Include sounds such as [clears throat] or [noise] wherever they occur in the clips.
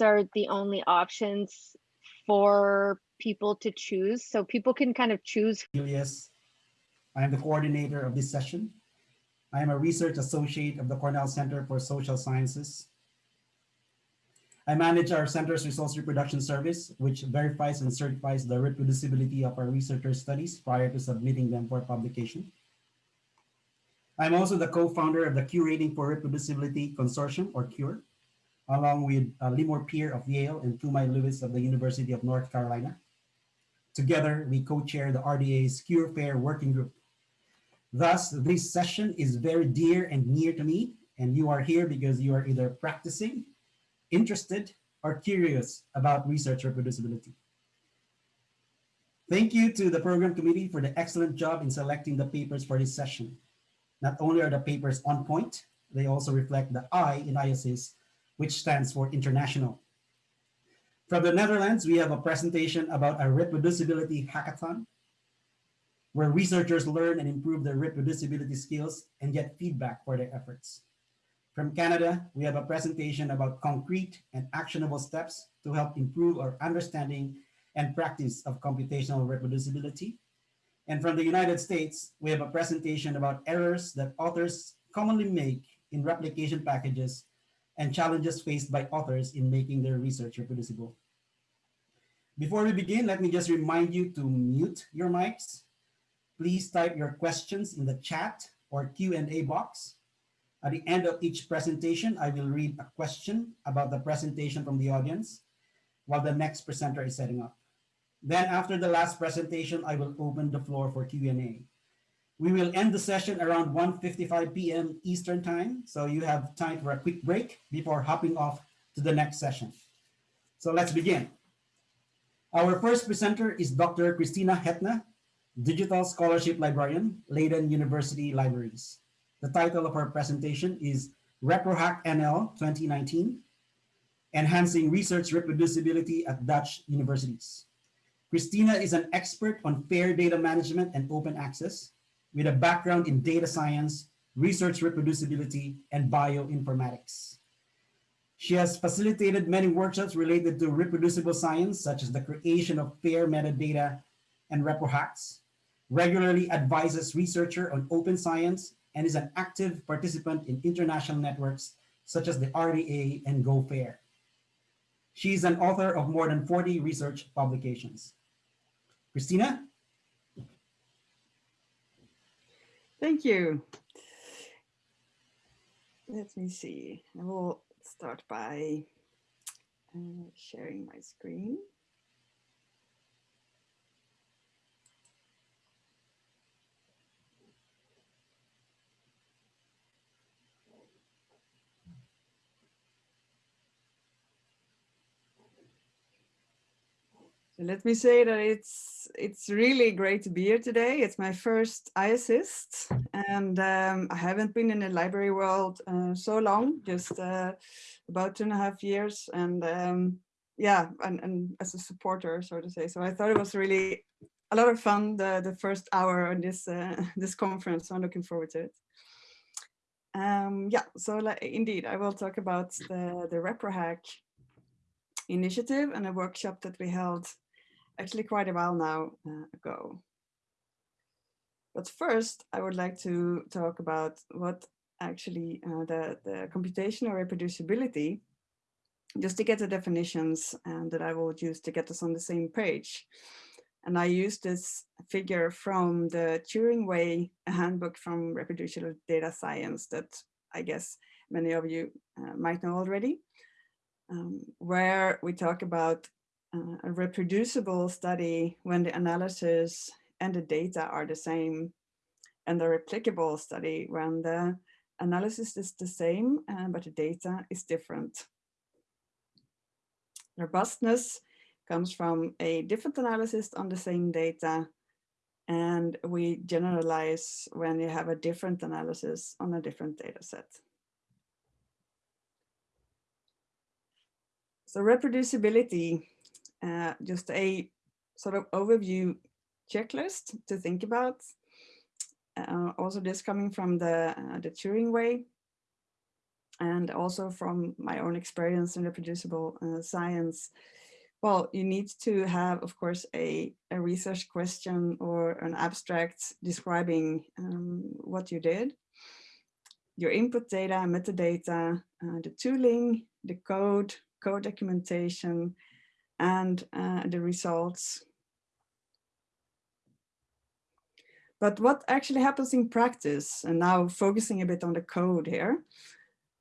are the only options for people to choose. So people can kind of choose. Julius. I am the coordinator of this session. I am a research associate of the Cornell Center for Social Sciences. I manage our center's resource reproduction service, which verifies and certifies the reproducibility of our researchers' studies prior to submitting them for publication. I'm also the co-founder of the Curating for Reproducibility Consortium, or CURE, along with uh, Limor Peer of Yale and Thu-Mai Lewis of the University of North Carolina. Together, we co-chair the RDA's CURE-FAIR Working Group. Thus, this session is very dear and near to me, and you are here because you are either practicing, interested, or curious about research reproducibility. Thank you to the program committee for the excellent job in selecting the papers for this session. Not only are the papers on point, they also reflect the I in IASSIST, which stands for international. From the Netherlands, we have a presentation about a reproducibility hackathon, where researchers learn and improve their reproducibility skills and get feedback for their efforts. From Canada, we have a presentation about concrete and actionable steps to help improve our understanding and practice of computational reproducibility. And from the United States, we have a presentation about errors that authors commonly make in replication packages and challenges faced by authors in making their research reproducible. Before we begin, let me just remind you to mute your mics. Please type your questions in the chat or Q&A box. At the end of each presentation, I will read a question about the presentation from the audience while the next presenter is setting up. Then after the last presentation, I will open the floor for Q&A. We will end the session around 1.55 p.m. Eastern time, so you have time for a quick break before hopping off to the next session. So let's begin. Our first presenter is Dr. Kristina Hettne, Digital Scholarship Librarian, Leiden University Libraries. The title of her presentation is ReproHack NL 2019, Enhancing Research Reproducibility at Dutch Universities. Kristina is an expert on fair data management and open access with a background in data science, research reproducibility, and bioinformatics. She has facilitated many workshops related to reproducible science, such as the creation of fair metadata and ReproHacks, regularly advises researcher on open science, and is an active participant in international networks such as the RDA and GO FAIR. She is an author of more than 40 research publications. Kristina? Thank you. Let me see. I will start by uh, sharing my screen. Let me say that it's it's really great to be here today. It's my first IASSIST, and um, I haven't been in the library world uh, so long, just uh, about two and a half years, and um, yeah, and, and as a supporter, so to say. So I thought it was really a lot of fun the the first hour on this uh, [laughs] this conference. So I'm looking forward to it. Um, yeah, so like, indeed, I will talk about the the ReproHack initiative and a workshop that we held actually quite a while now uh, ago. But first, I would like to talk about what actually uh, the, the computational reproducibility, just to get the definitions and that I will use to get us on the same page. And I use this figure from the Turing Way [laughs] handbook from reproducible data science that I guess many of you uh, might know already, um, where we talk about uh, a reproducible study when the analysis and the data are the same and the replicable study when the analysis is the same uh, but the data is different. Robustness comes from a different analysis on the same data and we generalize when you have a different analysis on a different data set. So reproducibility uh, just a sort of overview checklist to think about. Uh, also this coming from the, uh, the Turing way. and also from my own experience in reproducible uh, science, well, you need to have, of course, a, a research question or an abstract describing um, what you did, your input data, metadata, uh, the tooling, the code, code documentation, and uh, the results. But what actually happens in practice, and now focusing a bit on the code here,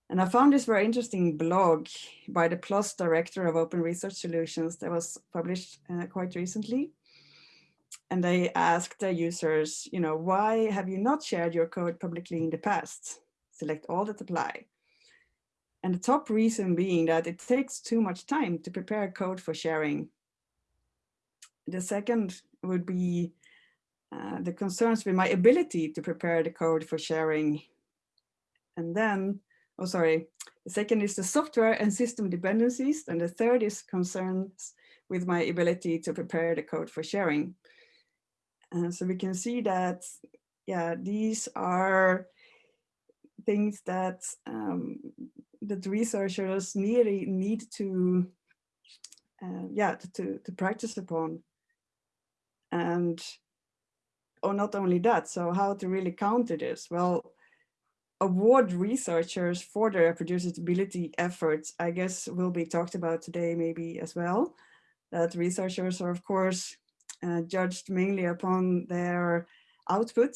and I found this very interesting blog by the PLOS director of Open Research Solutions that was published uh, quite recently. And they asked their users, you know, why have you not shared your code publicly in the past? Select all that apply. And the top reason being that it takes too much time to prepare code for sharing. The second would be uh, the concerns with my ability to prepare the code for sharing. And then oh sorry, the second is the software and system dependencies, and the third is concerns with my ability to prepare the code for sharing. And so we can see that, yeah, these are things that um, that researchers need need to, uh, yeah, to, to practice upon. And, or not only that, so how to really counter this? Well, award researchers for their reproducibility efforts, I guess will be talked about today maybe as well. That researchers are of course uh, judged mainly upon their output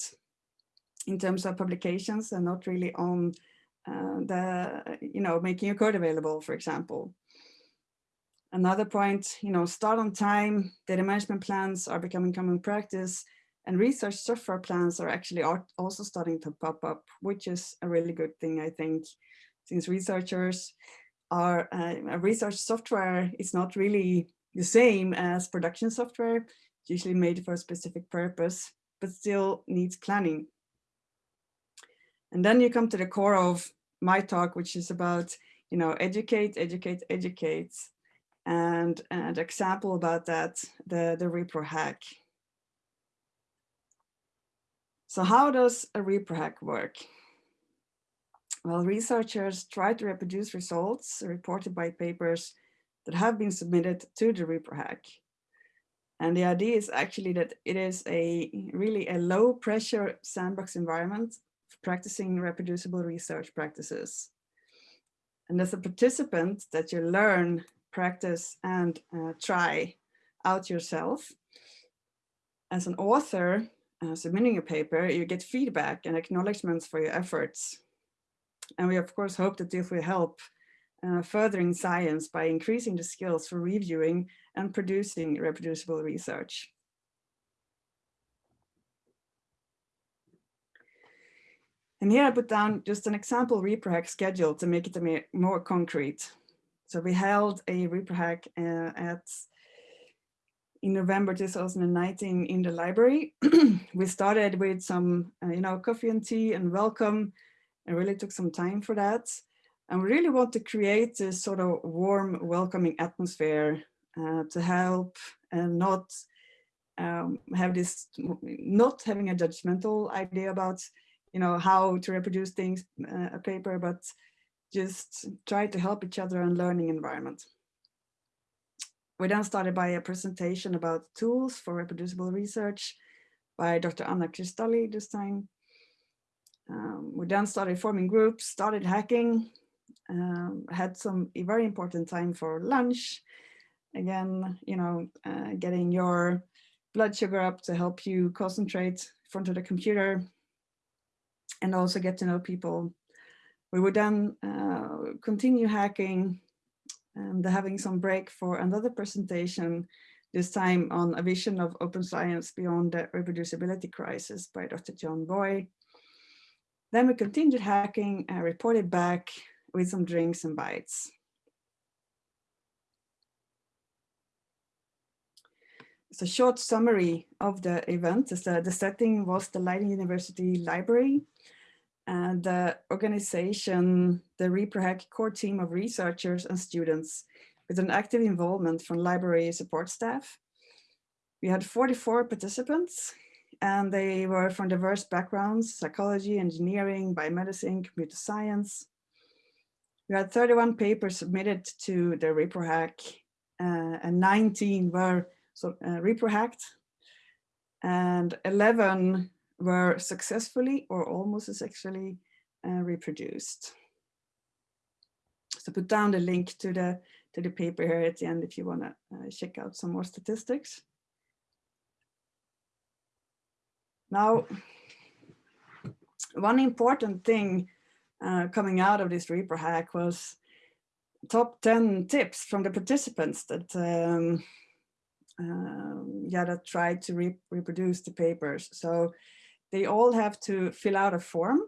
in terms of publications and not really on uh, the, you know, making your code available, for example. Another point, you know, start on time, data management plans are becoming common practice and research software plans are actually also starting to pop up, which is a really good thing, I think, since researchers are, uh, research software is not really the same as production software, usually made for a specific purpose, but still needs planning. And then you come to the core of my talk, which is about, you know, educate, educate, educate. And an example about that, the, the repro hack. So how does a repro hack work? Well, researchers try to reproduce results reported by papers that have been submitted to the repro hack. And the idea is actually that it is a really a low pressure sandbox environment practicing reproducible research practices. And as a participant that you learn, practice and uh, try out yourself. As an author, uh, submitting a paper, you get feedback and acknowledgements for your efforts. And we of course hope that this will help uh, furthering science by increasing the skills for reviewing and producing reproducible research. And here I put down just an example ReproHack schedule to make it more concrete. So we held a ReproHack uh, at in November 2019 in the library. [clears throat] we started with some, uh, you know, coffee and tea and welcome. and really took some time for that. And we really want to create this sort of warm, welcoming atmosphere uh, to help and not um, have this, not having a judgmental idea about, you know, how to reproduce things, uh, a paper, but just try to help each other and learning environment. We then started by a presentation about tools for reproducible research by Dr. Anna Krystalli this time. Um, we then started forming groups, started hacking, um, had some very important time for lunch. Again, you know, uh, getting your blood sugar up to help you concentrate in front of the computer and also get to know people. We would then uh, continue hacking and having some break for another presentation, this time on a vision of open science beyond the reproducibility crisis by Dr. John Boy. Then we continued hacking and reported back with some drinks and bites. A short summary of the event. The, the setting was the Leiden University Library and the organization, the ReproHack core team of researchers and students with an active involvement from library support staff. We had 44 participants and they were from diverse backgrounds, psychology, engineering, biomedicine, computer science. we had 31 papers submitted to the ReproHack uh, and 19 were so, uh, ReproHacked and 11 were successfully or almost successfully uh, reproduced. So put down the link to the to the paper here at the end if you want to uh, check out some more statistics. Now, one important thing uh, coming out of this ReproHack was top 10 tips from the participants that um, um, yeah, that tried to re reproduce the papers. So they all have to fill out a form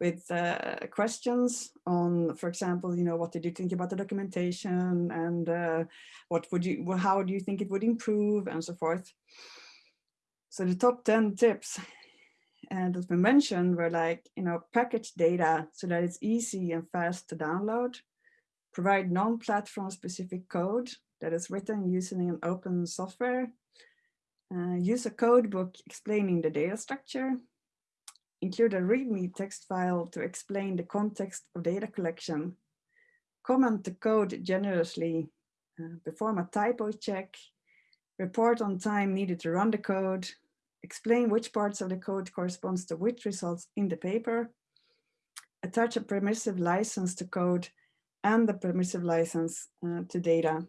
with uh, questions on, for example, you know, what did you think about the documentation and uh, what would you, how do you think it would improve and so forth. So the top 10 tips and that we mentioned were like, you know, package data so that it's easy and fast to download, provide non-platform specific code that is written using an open software, uh, use a code book explaining the data structure, include a README text file to explain the context of data collection, comment the code generously, uh, perform a typo check, report on time needed to run the code, explain which parts of the code corresponds to which results in the paper, attach a permissive license to code and the permissive license uh, to data.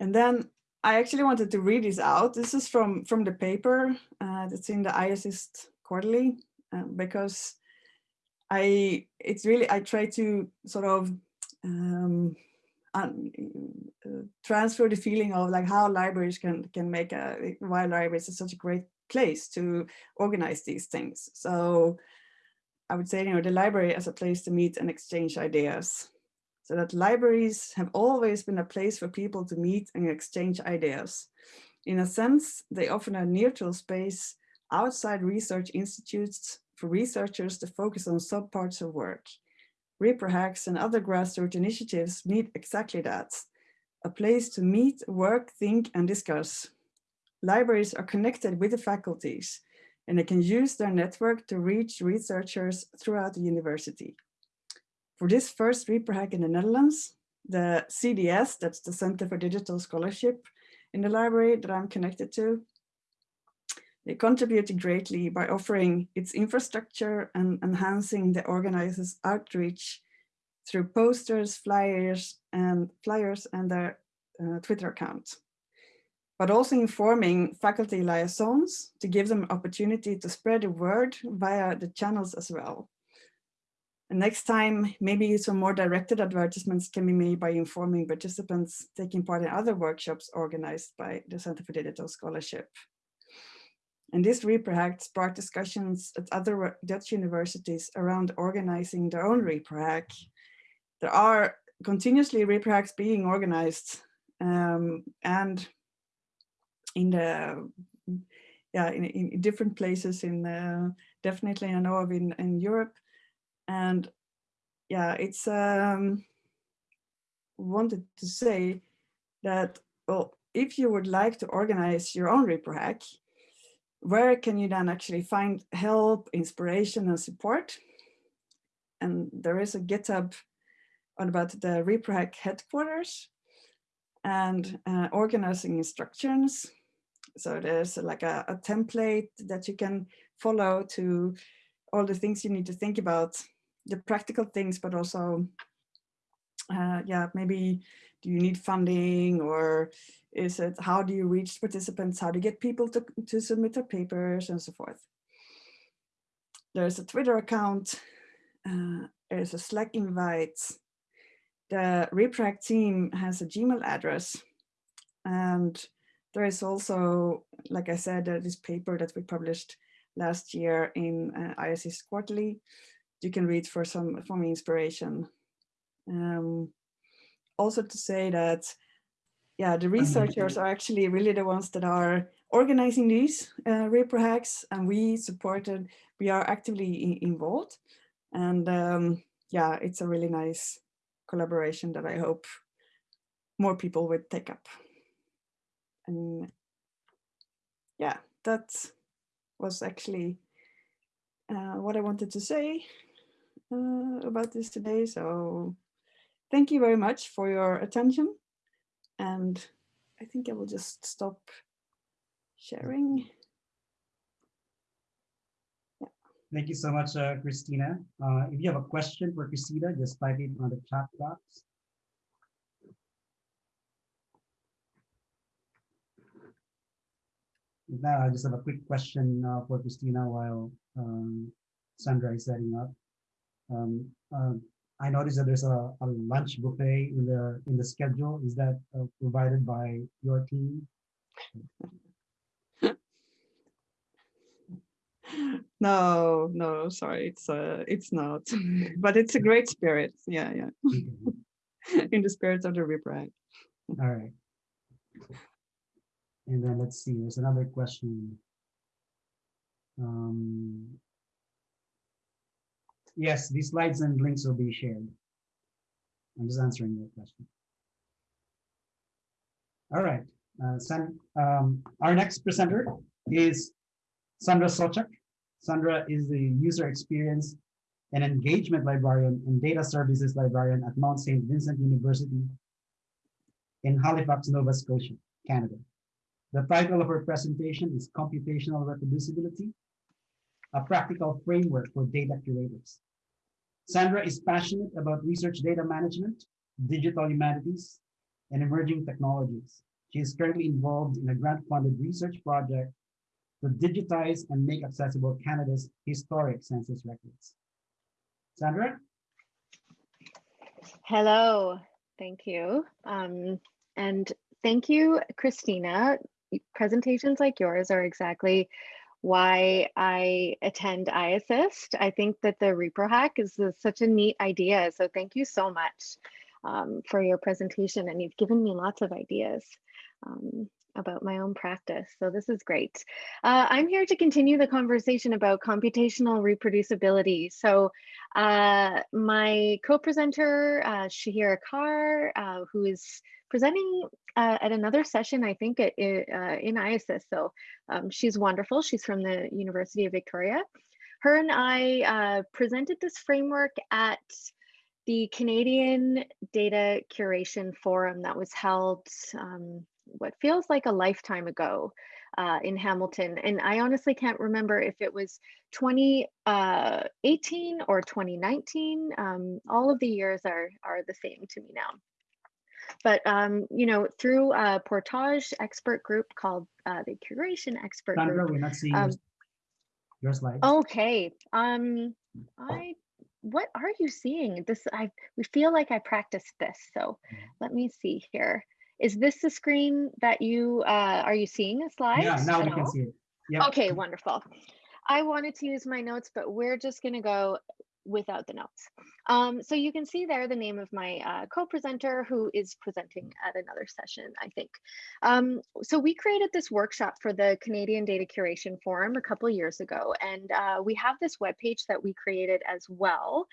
And then I actually wanted to read this out. This is from, from the paper uh, that's in the IASSIST quarterly, uh, because I, it's really, I try to sort of um, uh, transfer the feeling of like how libraries can, can make a, why libraries is such a great place to organize these things. So I would say, you know, the library as a place to meet and exchange ideas so that libraries have always been a place for people to meet and exchange ideas. In a sense, they offer a neutral space outside research institutes for researchers to focus on subparts of work. ReproHacks and other grassroots initiatives meet exactly that, a place to meet, work, think, and discuss. Libraries are connected with the faculties, and they can use their network to reach researchers throughout the university. For this first ReproHack in the Netherlands, the CDS, that's the Center for Digital Scholarship in the library that I'm connected to, they contributed greatly by offering its infrastructure and enhancing the organizers' outreach through posters, flyers, and flyers and their uh, Twitter account, but also informing faculty liaisons to give them opportunity to spread the word via the channels as well. And next time, maybe some more directed advertisements can be made by informing participants taking part in other workshops organized by the Center for Digital Scholarship. And this ReproHack sparked discussions at other Dutch universities around organizing their own ReproHack. There are continuously ReproHacks being organized um, and in the yeah in, in different places in uh, definitely I know of in, in Europe and yeah, it's um, wanted to say that, well, if you would like to organize your own ReproHack, where can you then actually find help, inspiration and support? And there is a GitHub about the ReproHack headquarters and uh, organizing instructions. So there's like a, a template that you can follow to all the things you need to think about the practical things, but also, uh, yeah, maybe do you need funding or is it, how do you reach participants? How do you get people to, to submit their papers and so forth? There's a Twitter account, uh, there's a Slack invite. The ReproHack team has a Gmail address and there is also, like I said, uh, this paper that we published last year in uh, IASSIST Quarterly you can read for some for me inspiration. Um, also to say that, yeah, the researchers are actually really the ones that are organizing these uh, ReproHacks and we supported, we are actively involved. And um, yeah, it's a really nice collaboration that I hope more people would take up. And yeah, that was actually uh, what I wanted to say uh, about this today. So thank you very much for your attention. And I think I will just stop sharing. Yeah. Thank you so much, uh, Kristina. Uh, if you have a question for Kristina, just type it on the chat box. Now, I just have a quick question uh, for Kristina while um, Sandra is setting up. Um, um, I noticed that there's a, a lunch buffet in the in the schedule. Is that uh, provided by your team? [laughs] No, no, sorry, it's uh, it's not, [laughs] but it's a great spirit. Yeah, yeah, [laughs] in the spirit of the Ripper. All right. And then let's see, there's another question. Um, yes, these slides and links will be shared. I'm just answering your question. All right, uh, San, um, our next presenter is Sandra Sawchuk. Sandra is the user experience and engagement librarian and data services librarian at Mount St. Vincent University in Halifax, Nova Scotia, Canada. The title of her presentation is Computational Reproducibility, a practical framework for data curators. Sandra is passionate about research data management, digital humanities, and emerging technologies. She is currently involved in a grant-funded research project to digitize and make accessible Canada's historic census records. Sandra? Hello, thank you. Um, and thank you, Kristina. Presentations like yours are exactly why I attend IASSIST. I think that the repro hack is, is such a neat idea. So thank you so much um, for your presentation and you've given me lots of ideas. Um, about my own practice. So this is great. Uh, I'm here to continue the conversation about computational reproducibility. So uh, my co-presenter, uh, Shahira Khair, uh, who is presenting uh, at another session, I think it, uh, in IASSIST. So um, she's wonderful. She's from the University of Victoria. Her and I uh, presented this framework at the Canadian Data Curation Forum that was held um, what feels like a lifetime ago uh, in Hamilton. And I honestly can't remember if it was 2018 uh, or 2019. Um, all of the years are, are the same to me now. But, um, you know, through a Portage expert group called uh, the Curation Expert Sandra, Group. we're not seeing um, your, slides. Okay. Um, I what are you seeing? This I we feel like I practiced this. So Mhm. let me see here. Is this the screen that you uh, are you seeing a slide? Yeah, now we can see it. Yep. Okay, wonderful. I wanted to use my notes, but we're just going to go without the notes. Um, so you can see there the name of my uh, co-presenter who is presenting at another session, I think. Um, so we created this workshop for the Canadian Data Curation Forum a couple years ago, and uh, we have this webpage that we created as well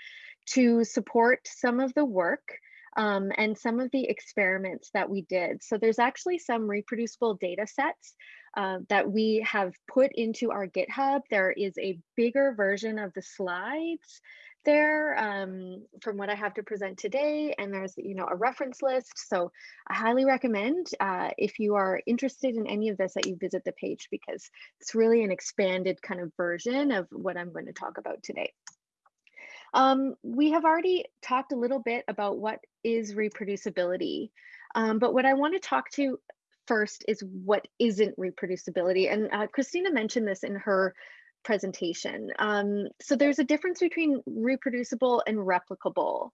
to support some of the work um, and some of the experiments that we did. So there's actually some reproducible data sets uh, that we have put into our GitHub. There is a bigger version of the slides there um, from what I have to present today. And there's, you know, a reference list. So I highly recommend uh, if you are interested in any of this that you visit the page because it's really an expanded kind of version of what I'm going to talk about today. Um, we have already talked a little bit about what is reproducibility, um, but what I want to talk to first is what isn't reproducibility. And uh, Kristina mentioned this in her presentation. Um, so there's a difference between reproducible and replicable.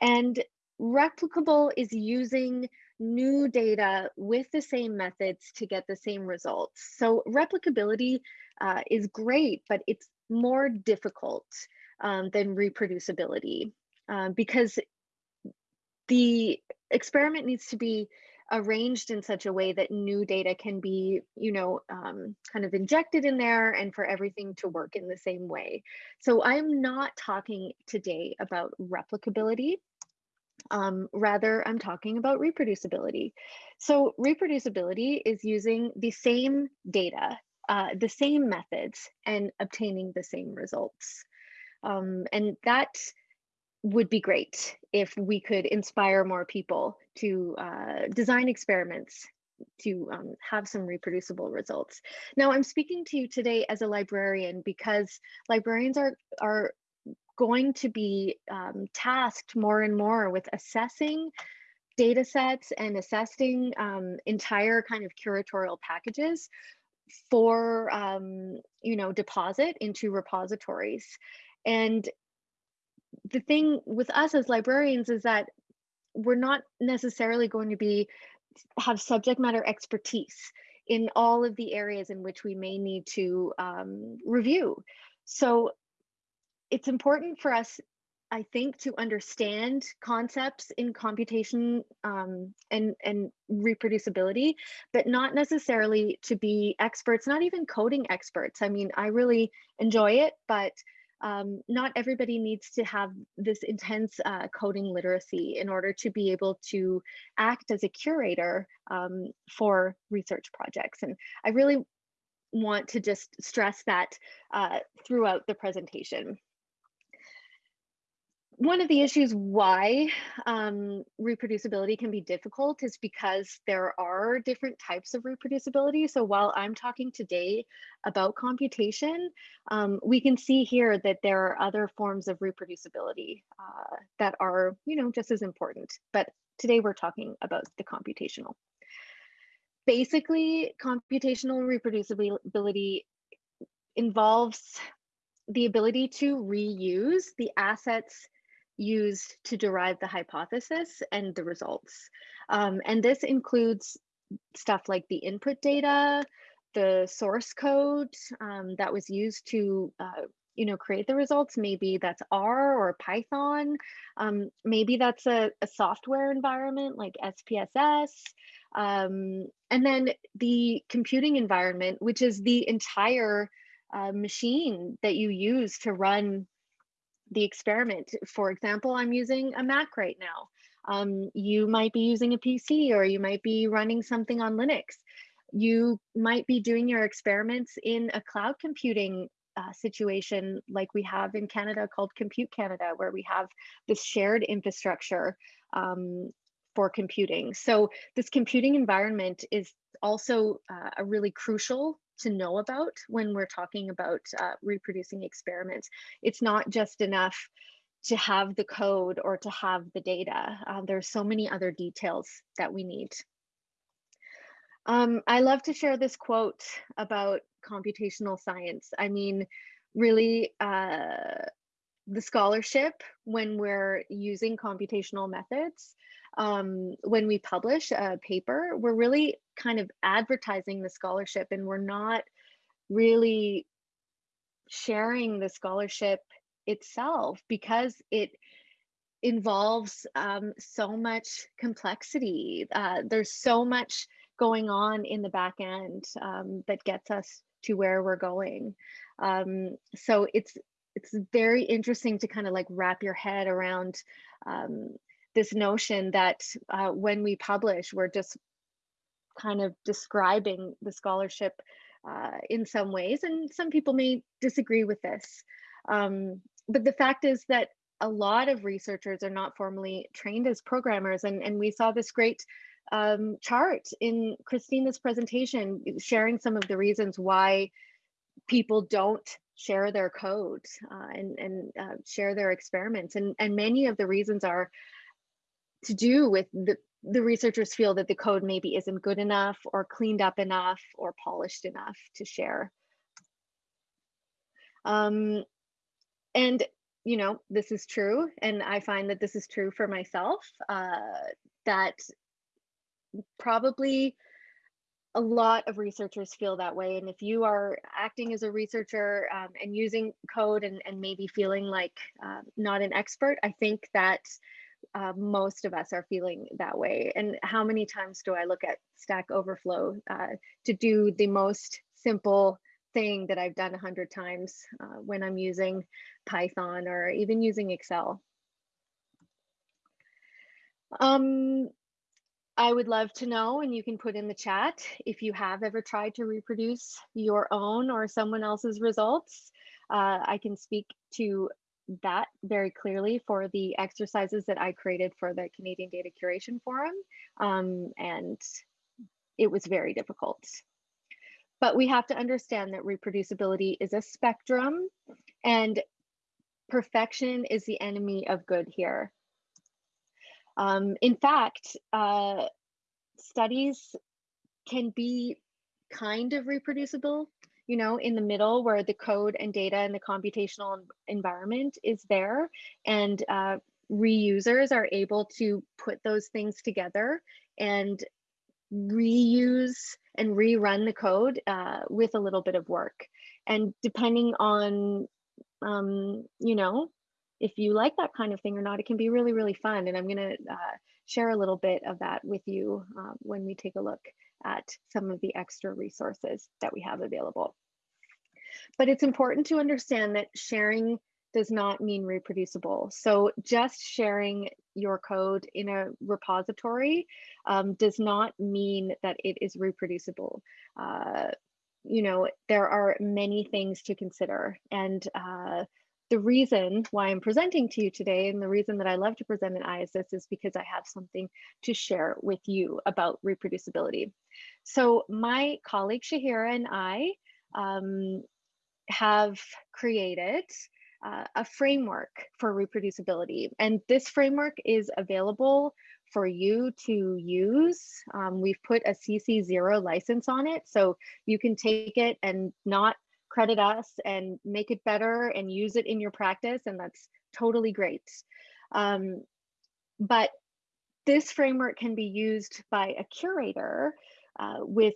And replicable is using new data with the same methods to get the same results. So replicability uh, is great, but it's more difficult um, than reproducibility um, because the experiment needs to be arranged in such a way that new data can be, you know, um, kind of injected in there and for everything to work in the same way. So I'm not talking today about replicability. Um, rather, I'm talking about reproducibility. So reproducibility is using the same data uh, the same methods and obtaining the same results. Um, and that would be great if we could inspire more people to uh, design experiments to um, have some reproducible results. Now, I'm speaking to you today as a librarian because librarians are, are going to be um, tasked more and more with assessing data sets and assessing um, entire kind of curatorial packages for um, you know deposit into repositories and the thing with us as librarians is that we're not necessarily going to be have subject matter expertise in all of the areas in which we may need to um, review so it's important for us I think to understand concepts in computation um, and, and reproducibility, but not necessarily to be experts, not even coding experts. I mean, I really enjoy it, but um, not everybody needs to have this intense uh, coding literacy in order to be able to act as a curator um, for research projects. And I really want to just stress that uh, throughout the presentation one of the issues why um, reproducibility can be difficult is because there are different types of reproducibility. So while I'm talking today about computation, um, we can see here that there are other forms of reproducibility uh, that are, you know, just as important. But today we're talking about the computational. Basically, computational reproducibility involves the ability to reuse the assets used to derive the hypothesis and the results. Um, and this includes stuff like the input data, the source code um, that was used to uh, you know create the results. Maybe that's r or python. Um, maybe that's a, a, software environment like spss um, and then the computing environment which is the entire uh, machine that you use to run the experiment. For example, I'm using a Mac right now. Um, you might be using a PC or you might be running something on Linux. You might be doing your experiments in a cloud computing uh, situation like we have in Canada called Compute Canada, where we have this shared infrastructure um, for computing. So this computing environment is also uh, a really crucial to know about when we're talking about uh, reproducing experiments. It's not just enough to have the code or to have the data. Um, there's so many other details that we need. Um, I love to share this quote about computational science. I mean, really, uh, the scholarship when we're using computational methods um, when we publish a paper, we're really kind of advertising the scholarship and we're not really sharing the scholarship itself because it involves um, so much complexity. Uh, there's so much going on in the back end um, that gets us to where we're going. Um, so it's it's very interesting to kind of like wrap your head around um, this notion that uh, when we publish, we're just kind of describing the scholarship uh, in some ways, and some people may disagree with this. Um, but the fact is that a lot of researchers are not formally trained as programmers, and, and we saw this great um, chart in Kristina's presentation, sharing some of the reasons why people don't share their code uh, and, and uh, share their experiments. And, and many of the reasons are to do with the, the researchers feel that the code maybe isn't good enough or cleaned up enough or polished enough to share. Um, and, you know, this is true. And I find that this is true for myself, uh, that probably a lot of researchers feel that way. And if you are acting as a researcher um, and using code and, and maybe feeling like uh, not an expert, I think that uh, most of us are feeling that way. And how many times do I look at Stack Overflow uh, to do the most simple thing that I've done a hundred times uh, when I'm using Python or even using Excel? Um, I would love to know, and you can put in the chat if you have ever tried to reproduce your own or someone else's results. Uh, I can speak to that very clearly for the exercises that I created for the Canadian Data Curation Forum, um, and it was very difficult. But we have to understand that reproducibility is a spectrum, and perfection is the enemy of good here. Um, in fact, uh, studies can be kind of reproducible, you know, in the middle where the code and data and the computational environment is there and uh, reusers are able to put those things together and reuse and rerun the code uh, with a little bit of work. And depending on, um, you know, if you like that kind of thing or not, it can be really, really fun. And I'm going to uh, share a little bit of that with you uh, when we take a look at some of the extra resources that we have available. But it's important to understand that sharing does not mean reproducible. So just sharing your code in a repository um, does not mean that it is reproducible. Uh, you know, there are many things to consider and uh, the reason why I'm presenting to you today and the reason that I love to present an IASSIST is because I have something to share with you about reproducibility. So my colleague Shahira and I um, have created uh, a framework for reproducibility. And this framework is available for you to use. Um, we've put a CC0 license on it, so you can take it and not credit us and make it better and use it in your practice, and that's totally great. Um, but this framework can be used by a curator uh, with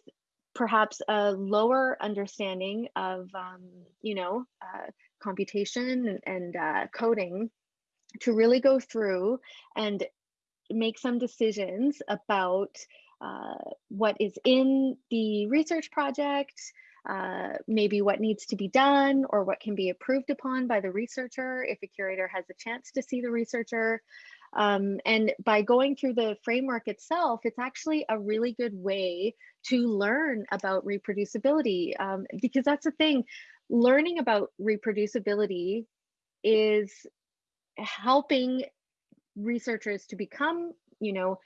perhaps a lower understanding of, um, you know, uh, computation and, and uh, coding to really go through and make some decisions about uh, what is in the research project, uh, maybe what needs to be done or what can be approved upon by the researcher if a curator has a chance to see the researcher. Um, and by going through the framework itself, it's actually a really good way to learn about reproducibility um, because that's the thing. Learning about reproducibility is helping researchers to become, you know,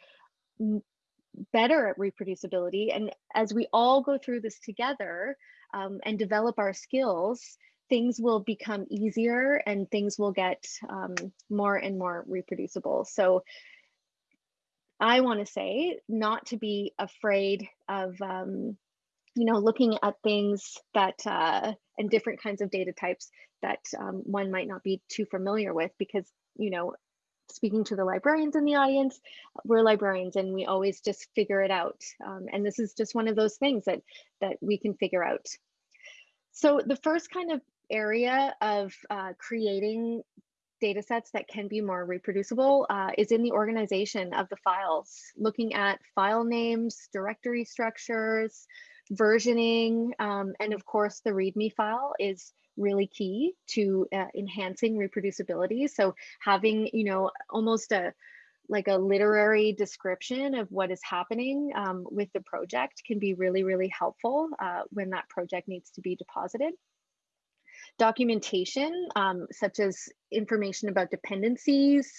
better at reproducibility. And as we all go through this together um, and develop our skills, things will become easier and things will get um, more and more reproducible. So I want to say not to be afraid of, um, you know, looking at things that uh, and different kinds of data types that um, one might not be too familiar with because, you know, speaking to the librarians in the audience, we're librarians and we always just figure it out. Um, and this is just one of those things that that we can figure out. So the first kind of area of uh, creating data sets that can be more reproducible uh, is in the organization of the files, looking at file names, directory structures, versioning, um, and of course the README file is really key to uh, enhancing reproducibility. So having, you know, almost a like a literary description of what is happening um, with the project can be really, really helpful uh, when that project needs to be deposited. Documentation, um, such as information about dependencies,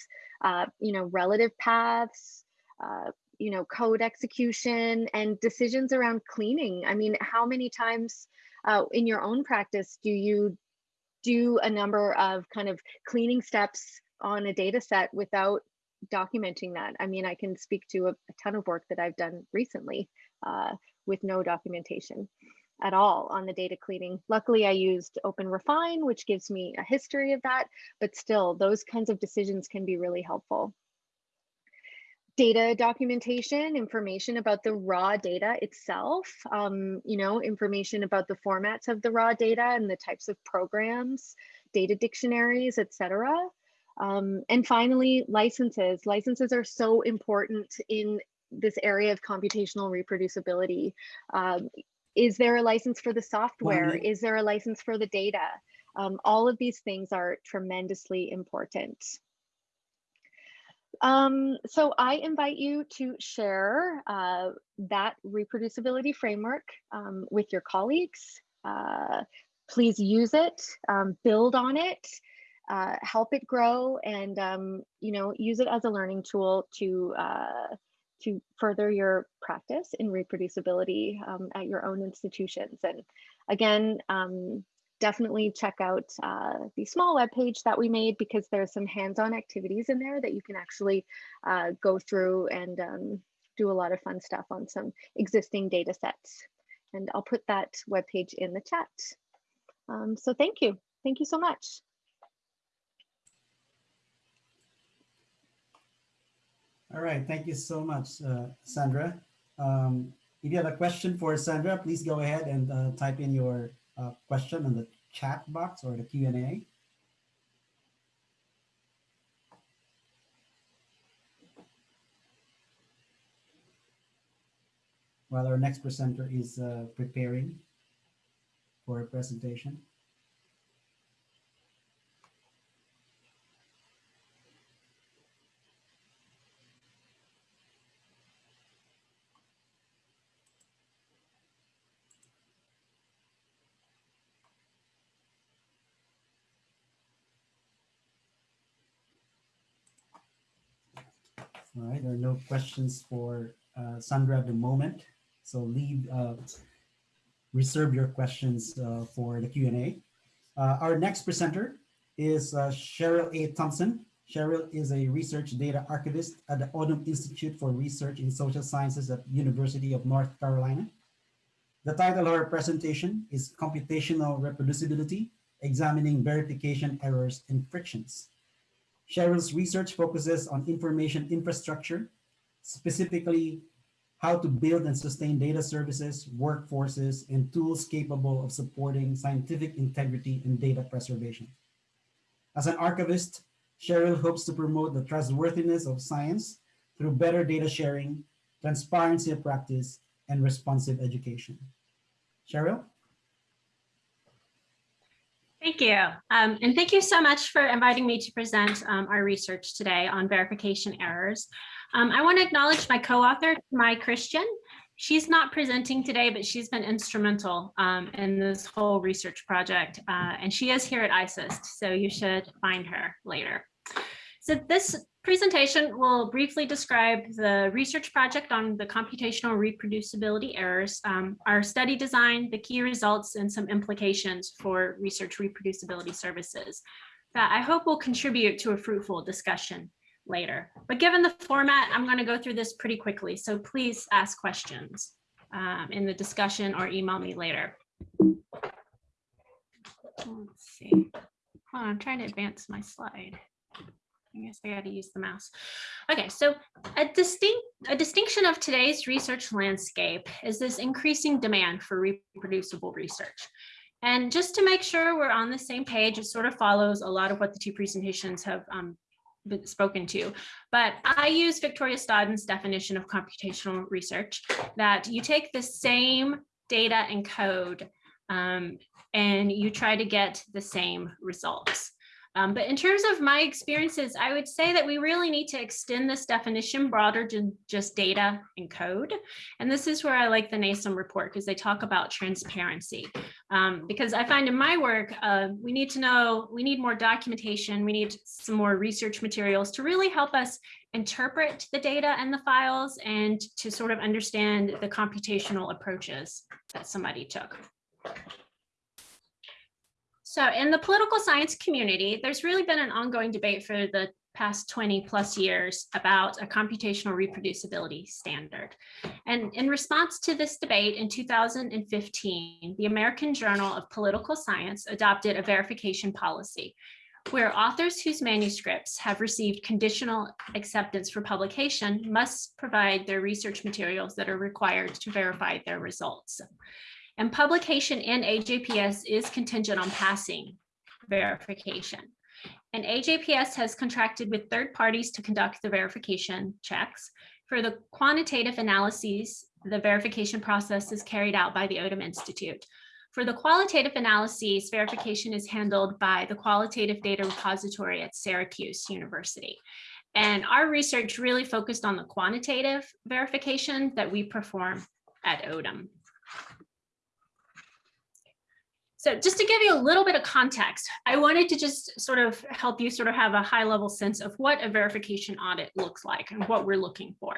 uh, you know, relative paths, uh, you know, code execution and decisions around cleaning. I mean, how many times uh, in your own practice do you do a number of kind of cleaning steps on a data set without documenting that? I mean, I can speak to a, a ton of work that I've done recently uh, with no documentation at all on the data cleaning. Luckily, I used OpenRefine, which gives me a history of that, but still those kinds of decisions can be really helpful. Data documentation, information about the raw data itself, um, you know, information about the formats of the raw data and the types of programs, data dictionaries, etc. Um, and finally, licenses. Licenses are so important in this area of computational reproducibility. Um, is there a license for the software? Is there a license for the data? Um, all of these things are tremendously important. Um, so I invite you to share uh, that reproducibility framework um, with your colleagues. Uh, please use it, um, build on it, uh, help it grow, and um, you know use it as a learning tool to uh, to further your practice in reproducibility um, at your own institutions. And again, um, definitely check out uh, the small web page that we made because there's some hands-on activities in there that you can actually uh, go through and um, do a lot of fun stuff on some existing data sets. And I'll put that web page in the chat. Um, so thank you. Thank you so much. All right, thank you so much, uh, Sandra. Um, if you have a question for Sandra, please go ahead and uh, type in your uh, question in the chat box or the Q&A. While our next presenter is uh, preparing for a presentation. All right, there are no questions for uh, Sandra at the moment. So leave, uh, reserve your questions uh, for the Q&A. Uh, our next presenter is uh, Cheryl A. Thompson. Cheryl is a research data archivist at the Odum Institute for Research in Social Sciences at University of North Carolina. The title of her presentation is Computational Reproducibility, Examining Verification Errors and Frictions. Cheryl's research focuses on information infrastructure, specifically how to build and sustain data services, workforces, and tools capable of supporting scientific integrity and data preservation. As an archivist, Cheryl hopes to promote the trustworthiness of science through better data sharing, transparency of practice, and responsive education. Cheryl? Thank you. Um, and thank you so much for inviting me to present um, our research today on verification errors. Um, I want to acknowledge my co-author, Mai Christian. She's not presenting today, but she's been instrumental um, in this whole research project. Uh, and she is here at IASSIST, so you should find her later. So this presentation will briefly describe the research project on the computational reproducibility errors, um, our study design, the key results, and some implications for research reproducibility services that I hope will contribute to a fruitful discussion later. But given the format, I'm going to go through this pretty quickly, so please ask questions um, in the discussion or email me later. Let's see. On, I'm trying to advance my slide. I guess I got to use the mouse. Okay, so a distinct a distinction of today's research landscape is this increasing demand for reproducible research. And just to make sure we're on the same page, it sort of follows a lot of what the two presentations have um, been spoken to. But I use Victoria Stodden's definition of computational research that you take the same data and code um, and you try to get the same results. Um, but in terms of my experiences, I would say that we really need to extend this definition broader than just data and code. And this is where I like the NASEM report because they talk about transparency. Um, because I find in my work, uh, we need to know, we need more documentation, we need some more research materials to really help us interpret the data and the files and to sort of understand the computational approaches that somebody took. So in the political science community, there's really been an ongoing debate for the past 20 plus years about a computational reproducibility standard. And in response to this debate in 2015, the American Journal of Political Science adopted a verification policy where authors whose manuscripts have received conditional acceptance for publication must provide their research materials that are required to verify their results. And publication in AJPS is contingent on passing verification. And AJPS has contracted with third parties to conduct the verification checks. For the quantitative analyses, the verification process is carried out by the Odum Institute. For the qualitative analyses, verification is handled by the Qualitative Data Repository at Syracuse University. And our research really focused on the quantitative verification that we perform at Odum. So just to give you a little bit of context, I wanted to just sort of help you sort of have a high level sense of what a verification audit looks like and what we're looking for.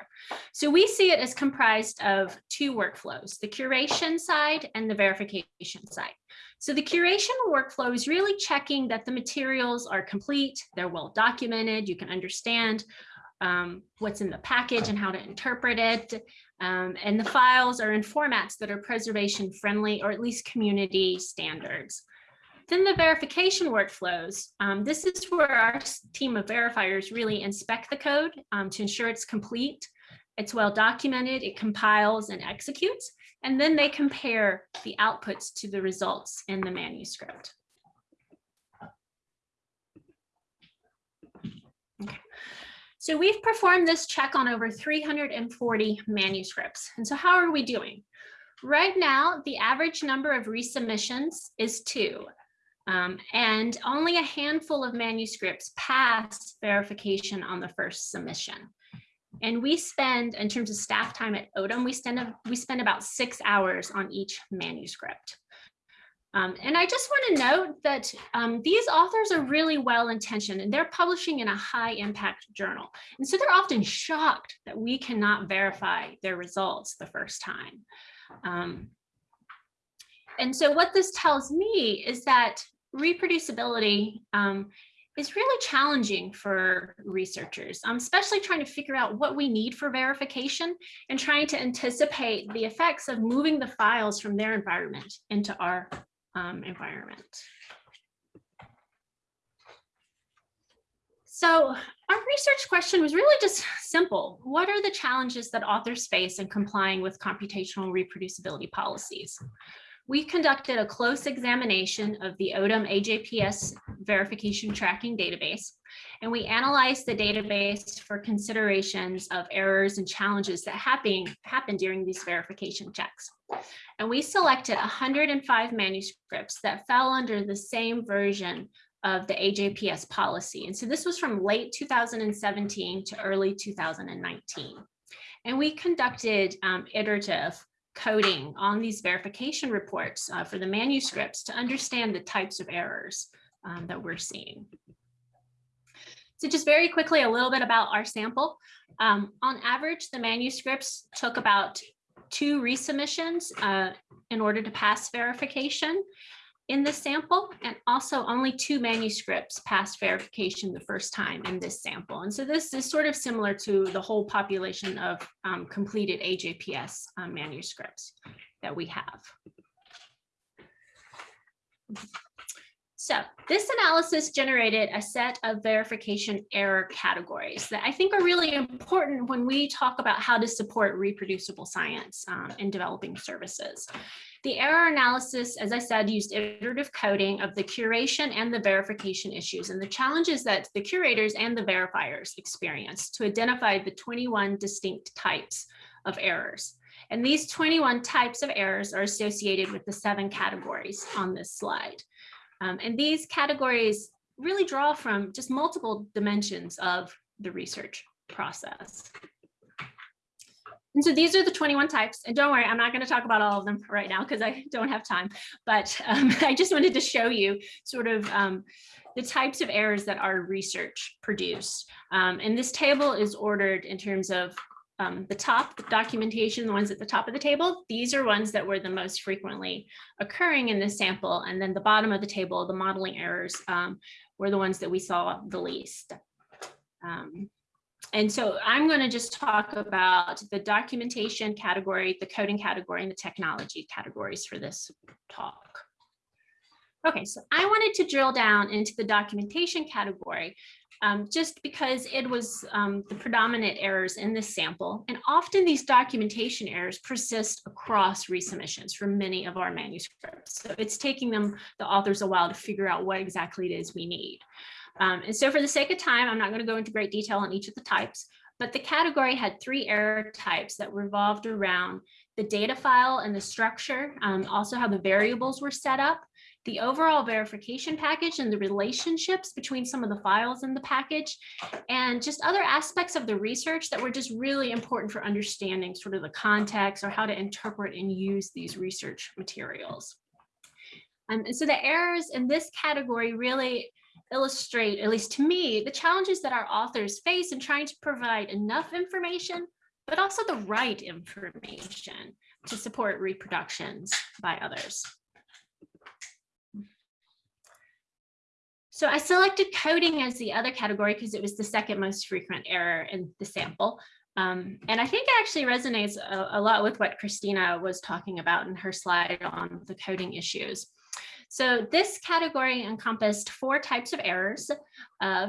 So we see it as comprised of two workflows, the curation side and the verification side. So the curation workflow is really checking that the materials are complete, they're well documented, you can understand um, what's in the package and how to interpret it. Um, and the files are in formats that are preservation friendly or at least community standards. Then the verification workflows. Um, this is where our team of verifiers really inspect the code um, to ensure it's complete, it's well documented, it compiles and executes, and then they compare the outputs to the results in the manuscript. So we've performed this check on over 340 manuscripts. And so how are we doing? Right now, the average number of resubmissions is two. Um, and only a handful of manuscripts pass verification on the first submission. And we spend, in terms of staff time at Odum, we spend, we spend about six hours on each manuscript. Um, and I just want to note that um, these authors are really well intentioned and they're publishing in a high impact journal. And so they're often shocked that we cannot verify their results the first time. Um, and so what this tells me is that reproducibility um, is really challenging for researchers, um, especially trying to figure out what we need for verification and trying to anticipate the effects of moving the files from their environment into our um, environment. So our research question was really just simple. What are the challenges that authors face in complying with computational reproducibility policies? We conducted a close examination of the Odum AJPS verification tracking database, and we analyzed the database for considerations of errors and challenges that happen, happen during these verification checks. And we selected 105 manuscripts that fell under the same version of the AJPS policy. And so this was from late 2017 to early 2019. And we conducted um, iterative coding on these verification reports uh, for the manuscripts to understand the types of errors um, that we're seeing. So just very quickly, a little bit about our sample. Um, on average, the manuscripts took about two resubmissions uh, in order to pass verification in this sample and also only two manuscripts passed verification the first time in this sample. And so this is sort of similar to the whole population of um, completed AJPS um, manuscripts that we have. So this analysis generated a set of verification error categories that I think are really important when we talk about how to support reproducible science um, in developing services. The error analysis, as I said, used iterative coding of the curation and the verification issues and the challenges that the curators and the verifiers experience to identify the 21 distinct types of errors. And these 21 types of errors are associated with the seven categories on this slide. Um, and these categories really draw from just multiple dimensions of the research process. And so these are the 21 types. And don't worry, I'm not going to talk about all of them right now because I don't have time. But um, [laughs] I just wanted to show you sort of um, the types of errors that our research produced. Um, and this table is ordered in terms of um, the top the documentation, the ones at the top of the table. These are ones that were the most frequently occurring in this sample. And then the bottom of the table, the modeling errors um, were the ones that we saw the least. Um, and so I'm going to just talk about the documentation category, the coding category, and the technology categories for this talk. Okay, so I wanted to drill down into the documentation category um, just because it was um, the predominant errors in this sample. And often these documentation errors persist across resubmissions for many of our manuscripts. So it's taking them, the authors, a while to figure out what exactly it is we need. Um, and so for the sake of time, I'm not going to go into great detail on each of the types, but the category had three error types that revolved around the data file and the structure, um, also how the variables were set up, the overall verification package and the relationships between some of the files in the package, and just other aspects of the research that were just really important for understanding sort of the context or how to interpret and use these research materials. Um, and so the errors in this category really illustrate, at least to me, the challenges that our authors face in trying to provide enough information, but also the right information to support reproductions by others. So I selected coding as the other category because it was the second most frequent error in the sample. Um, and I think it actually resonates a, a, lot with what Kristina was talking about in her slide on the coding issues. So this category encompassed four types of errors. Uh,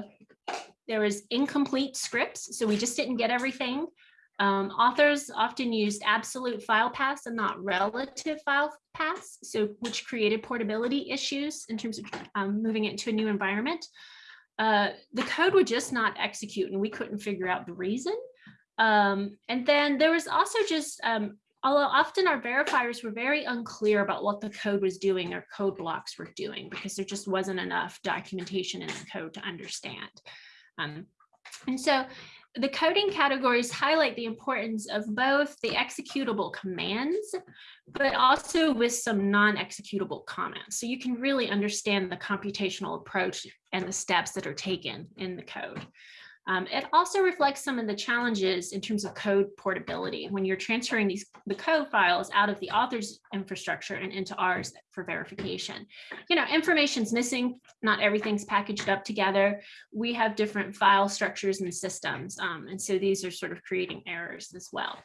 there was incomplete scripts, so we just didn't get everything. Um, authors often used absolute file paths and not relative file paths, so which created portability issues in terms of um, moving it to a new environment. Uh, the code would just not execute and we couldn't figure out the reason. Um, and then there was also just, um, although often our verifiers were very unclear about what the code was doing or code blocks were doing because there just wasn't enough documentation in the code to understand. Um, and so the coding categories highlight the importance of both the executable commands, but also with some non-executable comments. So you can really understand the computational approach and the steps that are taken in the code. Um, it also reflects some of the challenges in terms of code portability when you're transferring these the code files out of the author's infrastructure and into ours for verification. You know, information's missing, not everything's packaged up together. We have different file structures and systems, um, and so these are sort of creating errors as well.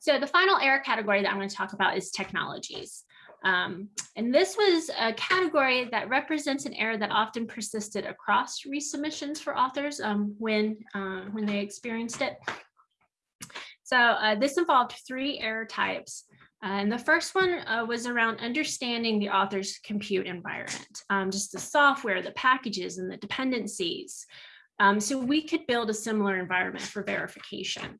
So the final error category that I'm going to talk about is technologies. Um, and this was a category that represents an error that often persisted across resubmissions for authors um, when, uh, when they experienced it. So uh, this involved three error types. Uh, and the first one uh, was around understanding the author's compute environment, um, just the software, the packages, and the dependencies. Um, so we could build a similar environment for verification.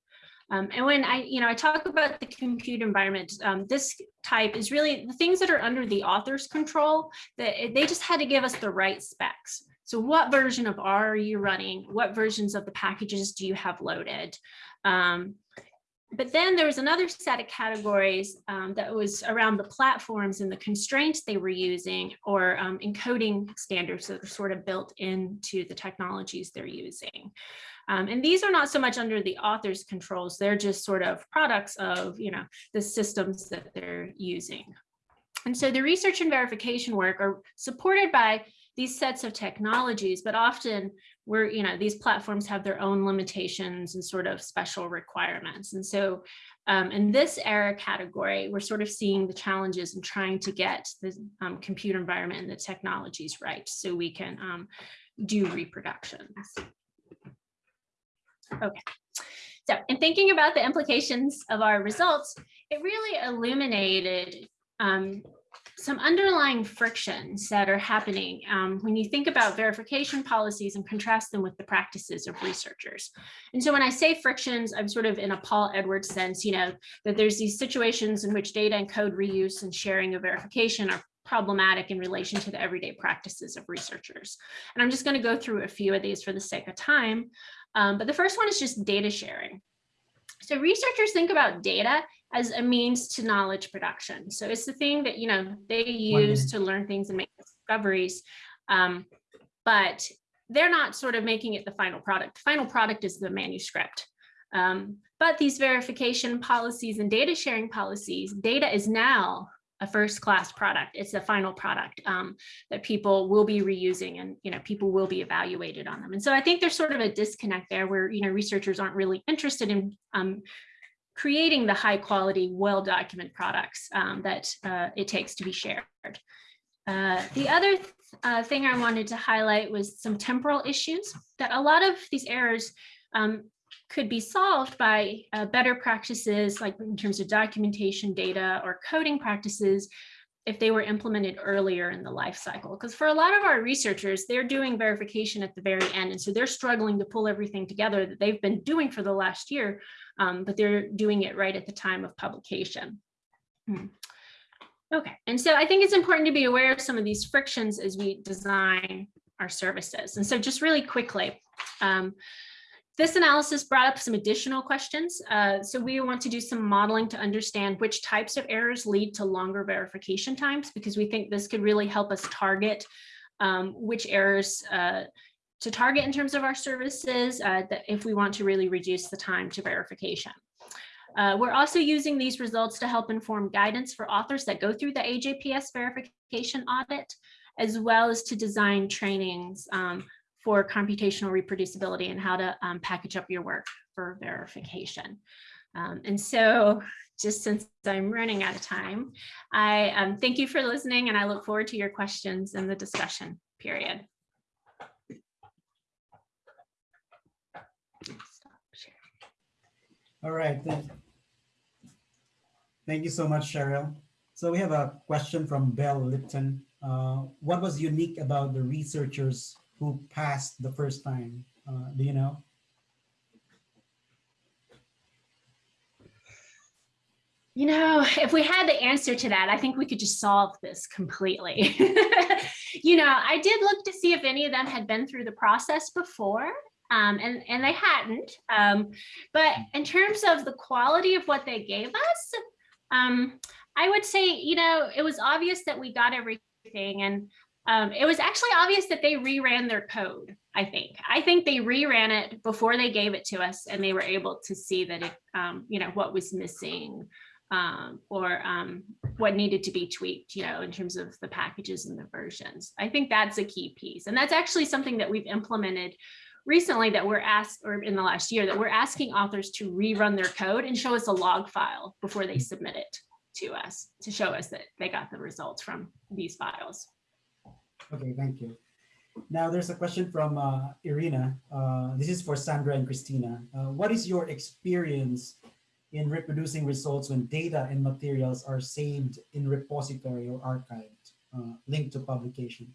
Um, and when I, you know, I talk about the compute environment, um, this type is really the things that are under the author's control, that they just had to give us the right specs. So what version of R are you running? What versions of the packages do you have loaded? Um, but then there was another set of categories um, that was around the platforms and the constraints they were using or um, encoding standards that are sort of built into the technologies they're using. Um, and these are not so much under the author's controls, they're just sort of products of, you know, the systems that they're using. And so the research and verification work are supported by these sets of technologies, but often we're, you know, these platforms have their own limitations and sort of special requirements. And so um, in this era category, we're sort of seeing the challenges in trying to get the um, computer environment and the technologies right so we can um, do reproductions. Okay. So in thinking about the implications of our results, it really illuminated um, some underlying frictions that are happening um, when you think about verification policies and contrast them with the practices of researchers. And so when I say frictions, I'm sort of in a Paul Edwards sense, you know, that there's these situations in which data and code reuse and sharing of verification are problematic in relation to the everyday practices of researchers. And I'm just going to go through a few of these for the sake of time. Um, but the first one is just data sharing. So researchers think about data as a means to knowledge production. So it's the thing that, you know, they use to learn things and make discoveries. Um, but they're not sort of making it the final product. The final product is the manuscript. Um, but these verification policies and data sharing policies, data is now a first class product. It's the final product um, that people will be reusing and you know people will be evaluated on them. And so I think there's sort of a disconnect there where you know researchers aren't really interested in um, creating the high quality, well documented products um, that uh, it takes to be shared. Uh, the other th uh, thing I wanted to highlight was some temporal issues that a lot of these errors um, could be solved by uh, better practices, like in terms of documentation data or coding practices, if they were implemented earlier in the life cycle. Because for a lot of our researchers, they're doing verification at the very end. And so they're struggling to pull everything together that they've been doing for the last year, um, but they're doing it right at the time of publication. Hmm. Okay, and so I think it's important to be aware of some of these frictions as we design our services. And so just really quickly, um, this analysis brought up some additional questions. Uh, so we want to do some modeling to understand which types of errors lead to longer verification times, because we think this could really help us target um, which errors uh, to target in terms of our services uh, if we want to really reduce the time to verification. Uh, we're also using these results to help inform guidance for authors that go through the AJPS verification audit, as well as to design trainings um, for computational reproducibility and how to um, package up your work for verification. Um, and so just since I'm running out of time, I um, thank you for listening and I look forward to your questions in the discussion period. All right. Thank, thank you so much, Cheryl. So we have a question from Bell Lipton. Uh, what was unique about the researchers who passed the first time? Uh, do you know? You know, if we had the answer to that, I think we could just solve this completely. [laughs] you know, I did look to see if any of them had been through the process before. Um, and, and they hadn't. Um, but in terms of the quality of what they gave us, um, I would say, you know, it was obvious that we got everything. And um, it was actually obvious that they reran their code, I think. I think they reran it before they gave it to us and they were able to see that it, um, you know, what was missing um, or um, what needed to be tweaked, you know, in terms of the packages and the versions. I think that's a key piece. And that's actually something that we've implemented recently that we're asked, or in the last year, that we're asking authors to rerun their code and show us a log file before they submit it to us to show us that they got the results from these files. Okay, thank you. Now there's a question from uh, Irina. Uh, this is for Sandra and Kristina. Uh, what is your experience in reproducing results when data and materials are saved in repository or archived, uh, linked to publication?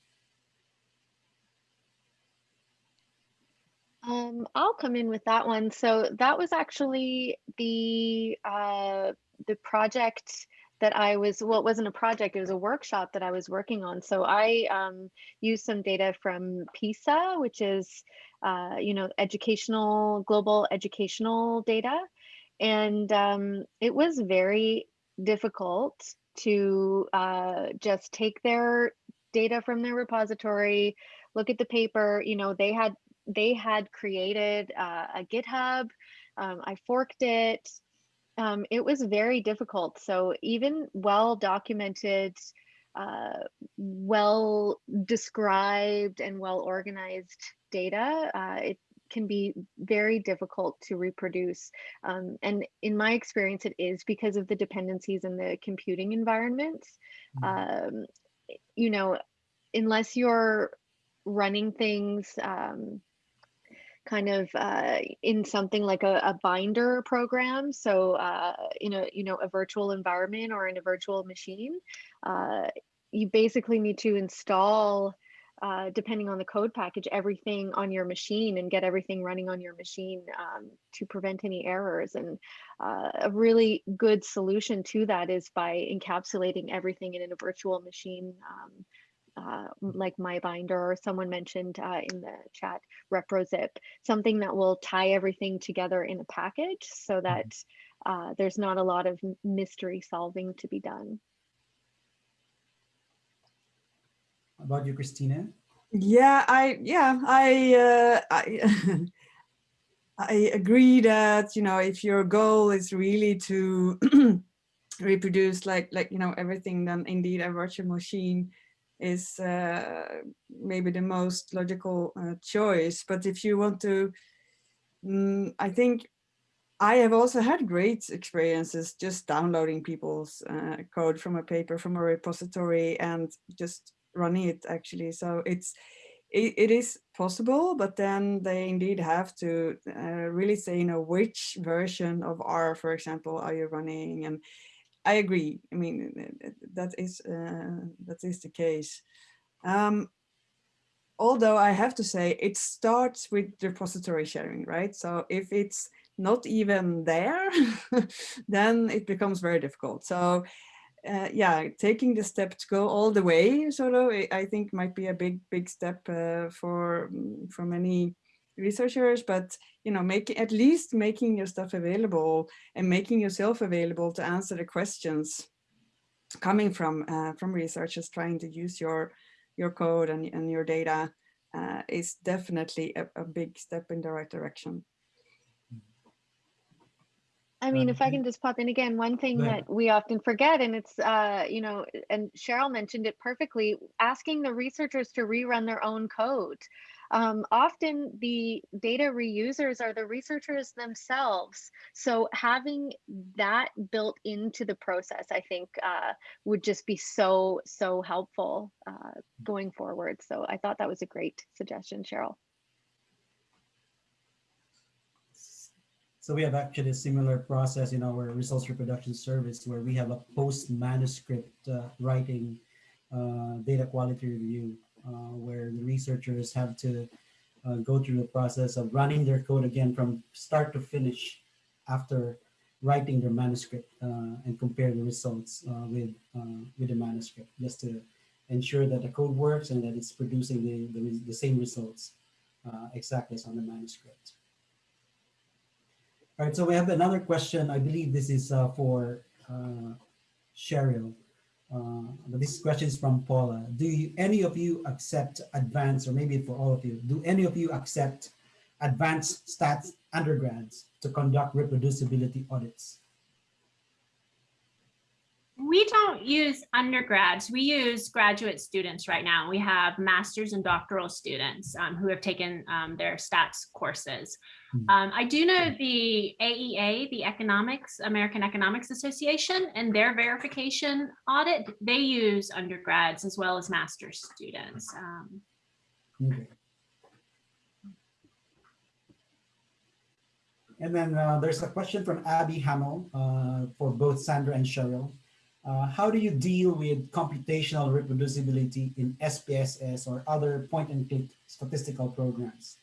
Um, I'll come in with that one. So that was actually the uh, the project that I was, well, it wasn't a project, it was a workshop that I was working on. So I um, used some data from PISA, which is, uh, you know, educational, global educational data. And um, it was very difficult to uh, just take their data from their repository, look at the paper, you know, they had, they had created uh, a GitHub, um, I forked it, um, it was very difficult. So even well documented, uh, well described and well organized data, uh, it can be very difficult to reproduce. Um, and in my experience, it is because of the dependencies in the computing environments. Mm. Um, you know, unless you're running things um, kind of uh, in something like a, a binder program. So uh, in a you know a virtual environment or in a virtual machine, uh, you basically need to install. Uh, depending on the code package, everything on your machine and get everything running on your machine um, to prevent any errors. And uh, a really good solution to that is by encapsulating everything in a virtual machine um, uh, like MyBinder or someone mentioned uh, in the chat, ReproZip, something that will tie everything together in a package so mm-hmm. that uh, there's not a lot of mystery solving to be done. How about you, Kristina? Yeah, I yeah I uh, I [laughs] I agree that you know if your goal is really to [clears throat] reproduce like like you know everything then indeed a virtual machine is uh, maybe the most logical uh, choice. But if you want to, mm, I think I have also had great experiences just downloading people's uh, code from a paper from a repository and just running it actually. So it's it, it is possible, but then they indeed have to uh, really say, you know, which version of R, for example, are you running and I agree. I mean, that is uh, that is the case. Um, although I have to say it starts with repository sharing, right? So if it's not even there, [laughs] then it becomes very difficult. So uh, yeah, taking the step to go all the way, sort of, I think might be a big, big step uh, for mm, for many researchers. But you know, making at least making your stuff available and making yourself available to answer the questions coming from uh, from researchers trying to use your your code and, and your data uh, is definitely a, a big step in the right direction. I mean, if I Um, can just pop in again, one thing Go ahead. that we often forget, and it's, uh, you know, and Cheryl mentioned it perfectly, asking the researchers to rerun their own code. Um, often the data reusers are the researchers themselves. So having that built into the process, I think, uh, would just be so, so helpful uh, going forward. So I thought that was a great suggestion, Cheryl. So we have actually a similar process in our results reproduction service where we have a post manuscript uh, writing uh, data quality review where the researchers have to uh, go through the process of running their code again from start to finish after writing their manuscript uh, and compare the results uh, with uh, with the manuscript just to ensure that the code works and that it's producing the, the, the same results uh, exactly as on the manuscript. All right, so we have another question. I believe this is uh, for uh, Cheryl. Uh, this question is from Paula. Do you, any of you accept advanced, or maybe for all of you, do any of you accept advanced stats undergrads to conduct reproducibility audits? We don't use undergrads. We use graduate students right now. We have masters and doctoral students um, who have taken um, their stats courses. Hmm. Um, I do know the AEA, the Economics, American Economics Association, and their verification audit, they use undergrads as well as master's students. Um, Okay. And then uh, there's a question from Abby Hamill uh, for both Sandra and Cheryl. Uh, how do you deal with computational reproducibility in SPSS or other point and click statistical programs?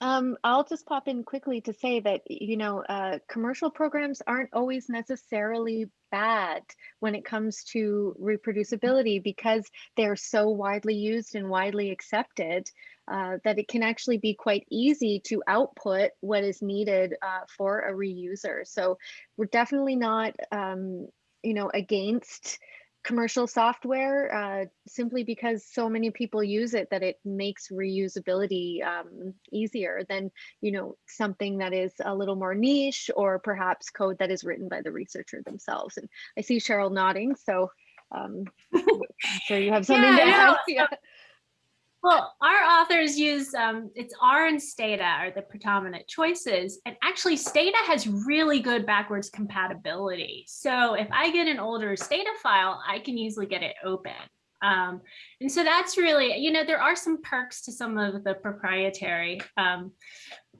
Um, I'll just pop in quickly to say that, you know, uh, commercial programs aren't always necessarily bad when it comes to reproducibility because they're so widely used and widely accepted uh, that it can actually be quite easy to output what is needed uh, for a reuser. So we're definitely not, um, you know, against commercial software uh, simply because so many people use it that it makes reusability um, easier than you know something that is a little more niche or perhaps code that is written by the researcher themselves and i see cheryl nodding so um, i'm sure you have something Yeah, to add yeah. Well, our authors use um, it's R and Stata are the predominant choices, and actually Stata has really good backwards compatibility. So if I get an older Stata file, I can easily get it open. Um, and so that's really, you know, there are some perks to some of the proprietary um,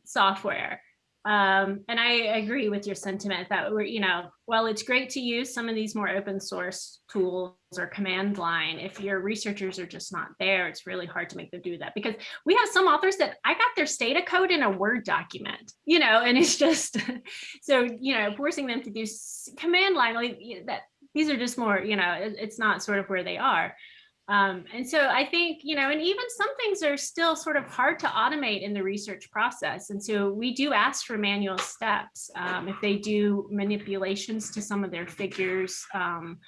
software. Um, and I agree with your sentiment that we're, you know, well, it's great to use some of these more open source tools or command line. If your researchers are just not there, it's really hard to make them do that because we have some authors that I got their Stata code in a Word document, you know, and it's just, [laughs] so, you know, forcing them to do command line like that, these are just more, you know, it- it's not sort of where they are. Um, and so I think, you know, and even some things are still sort of hard to automate in the research process. And so we do ask for manual steps. Um, if they do manipulations to some of their figures, um,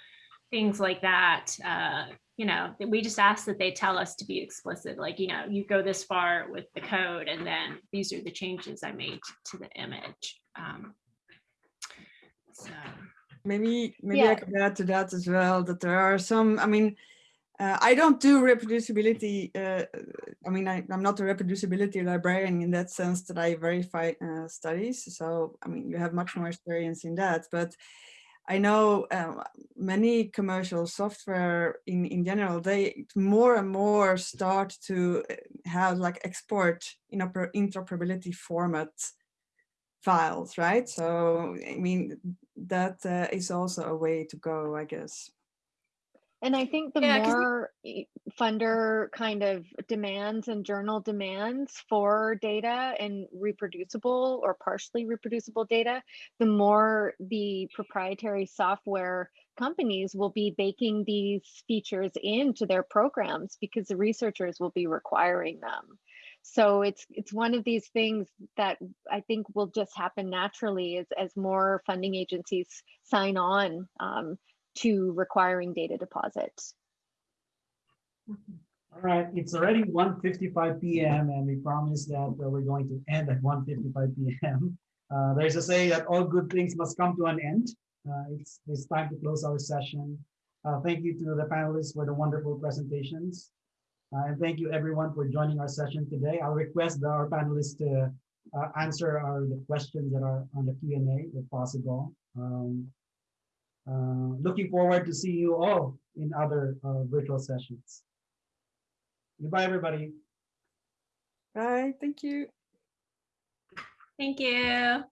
things like that, uh, you know, we just ask that they tell us to be explicit, like, you know, you go this far with the code and then these are the changes I made to the image. Um, so. Maybe maybe I Yeah. could add to that as well that there are some. I mean, uh, I don't do reproducibility. Uh, I mean, I, I'm not a reproducibility librarian in that sense that I verify uh, studies. So I mean, you have much more experience in that. But I know um, many commercial software in in general. They more and more start to uh, have like export interoper- interoperability format files, right? So, I mean, that uh, is also a way to go, I guess. And I think the Yeah, more funder kind of demands and journal demands for data and reproducible or partially reproducible data, the more the proprietary software companies will be baking these features into their programs because the researchers will be requiring them. So it's it's one of these things that I think will just happen naturally as as more funding agencies sign on um, to requiring data deposits. All right, it's already 1:55 PM and we promise that uh, we're going to end at 1:55 PM. Uh, There's a say that all good things must come to an end. Uh, It's, it's time to close our session. Uh, Thank you to the panelists for the wonderful presentations. Uh, And thank you everyone for joining our session today. I'll request our panelists to uh, answer our, the questions that are on the Q and A if possible. Um, uh, Looking forward to seeing you all in other uh, virtual sessions. Goodbye, everybody. Bye, thank you. Thank you.